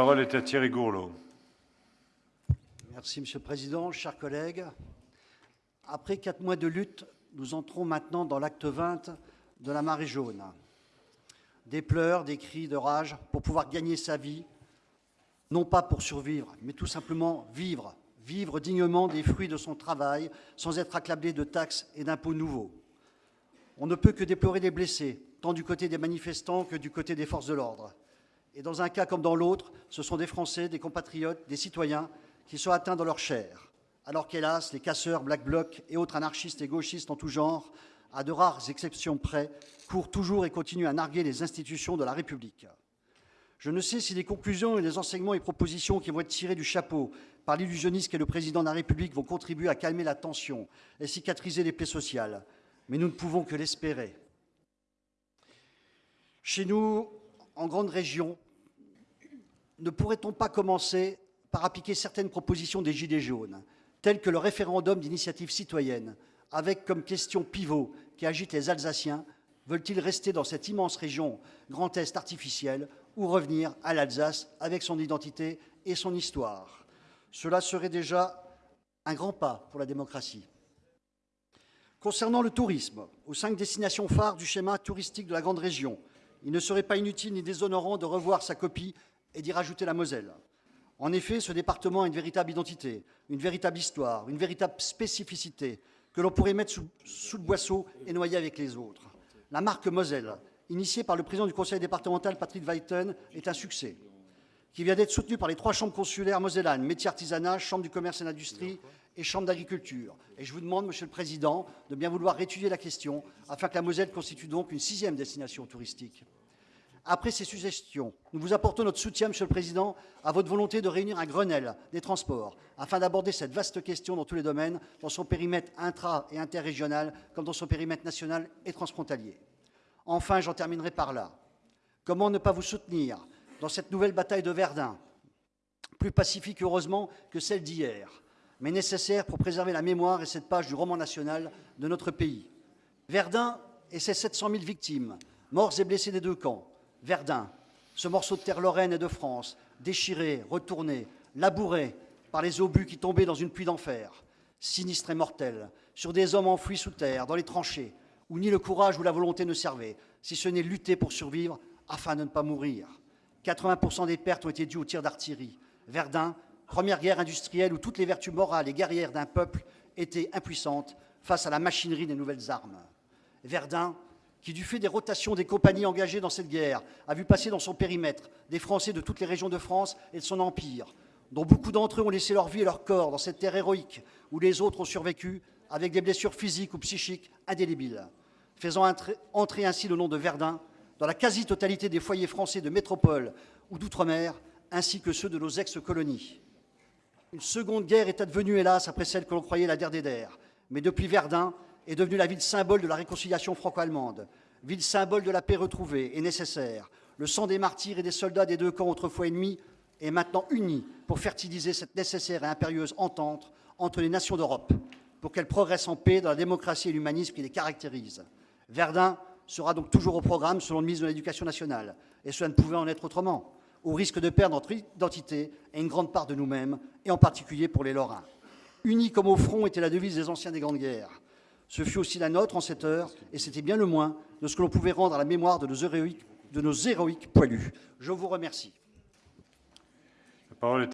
La parole est à Thierry Gourlot. Merci, Monsieur le Président. Chers collègues, après quatre mois de lutte, nous entrons maintenant dans l'acte 20 de la marée jaune. Des pleurs, des cris de rage pour pouvoir gagner sa vie, non pas pour survivre, mais tout simplement vivre, vivre dignement des fruits de son travail sans être accablé de taxes et d'impôts nouveaux. On ne peut que déplorer les blessés, tant du côté des manifestants que du côté des forces de l'ordre. Et dans un cas comme dans l'autre, ce sont des Français, des compatriotes, des citoyens qui sont atteints dans leur chair. Alors qu'hélas, les casseurs, Black Bloc et autres anarchistes et gauchistes en tout genre, à de rares exceptions près, courent toujours et continuent à narguer les institutions de la République. Je ne sais si les conclusions et les enseignements et propositions qui vont être tirés du chapeau par l'illusionniste qu'est le président de la République vont contribuer à calmer la tension et cicatriser les plaies sociales. Mais nous ne pouvons que l'espérer. Chez nous, en grande région, ne pourrait-on pas commencer par appliquer certaines propositions des Gilets jaunes, telles que le référendum d'initiative citoyenne, avec comme question pivot qui agite les Alsaciens, veulent-ils rester dans cette immense région Grand Est artificielle ou revenir à l'Alsace avec son identité et son histoire? Cela serait déjà un grand pas pour la démocratie. Concernant le tourisme, aux cinq destinations phares du schéma touristique de la grande région, il ne serait pas inutile ni déshonorant de revoir sa copie et d'y rajouter la Moselle. En effet, ce département a une véritable identité, une véritable histoire, une véritable spécificité que l'on pourrait mettre sous, le boisseau et noyer avec les autres. La marque Moselle, initiée par le président du conseil départemental Patrick Weiten, est un succès, qui vient d'être soutenu par les trois chambres consulaires mosellanes, métiers artisanat, chambre du commerce et l'industrie et chambre d'agriculture. Et je vous demande, Monsieur le Président, de bien vouloir étudier la question afin que la Moselle constitue donc une sixième destination touristique. Après ces suggestions, nous vous apportons notre soutien, Monsieur le Président, à votre volonté de réunir un Grenelle des transports afin d'aborder cette vaste question dans tous les domaines, dans son périmètre intra- et interrégional comme dans son périmètre national et transfrontalier. Enfin, j'en terminerai par là. Comment ne pas vous soutenir dans cette nouvelle bataille de Verdun, plus pacifique heureusement que celle d'hier, mais nécessaire pour préserver la mémoire et cette page du roman national de notre pays? Verdun et ses 700 000 victimes, morts et blessés des deux camps, Verdun, ce morceau de terre lorraine et de France, déchiré, retourné, labouré par les obus qui tombaient dans une pluie d'enfer, sinistre et mortel, sur des hommes enfouis sous terre, dans les tranchées, où ni le courage ou la volonté ne servaient, si ce n'est lutter pour survivre afin de ne pas mourir. 80% des pertes ont été dues aux tirs d'artillerie. Verdun, première guerre industrielle où toutes les vertus morales et guerrières d'un peuple étaient impuissantes face à la machinerie des nouvelles armes. Verdun, qui, du fait des rotations des compagnies engagées dans cette guerre, a vu passer dans son périmètre des Français de toutes les régions de France et de son empire, dont beaucoup d'entre eux ont laissé leur vie et leur corps dans cette terre héroïque, où les autres ont survécu avec des blessures physiques ou psychiques indélébiles, faisant entrer ainsi le nom de Verdun dans la quasi-totalité des foyers français de métropole ou d'outre-mer, ainsi que ceux de nos ex-colonies. Une seconde guerre est advenue, hélas, après celle que l'on croyait la der mais depuis Verdun, est devenue la ville symbole de la réconciliation franco-allemande, ville symbole de la paix retrouvée et nécessaire. Le sang des martyrs et des soldats des deux camps autrefois ennemis est maintenant uni pour fertiliser cette nécessaire et impérieuse entente entre les nations d'Europe, pour qu'elles progressent en paix dans la démocratie et l'humanisme qui les caractérisent. Verdun sera donc toujours au programme selon le ministre de l'Éducation nationale, et cela ne pouvait en être autrement, au risque de perdre notre identité et une grande part de nous-mêmes, et en particulier pour les Lorrains. Unis comme au front était la devise des anciens des grandes guerres. Ce fut aussi la nôtre en cette heure, et c'était bien le moins de ce que l'on pouvait rendre à la mémoire de nos héroïques, poilus. Je vous remercie.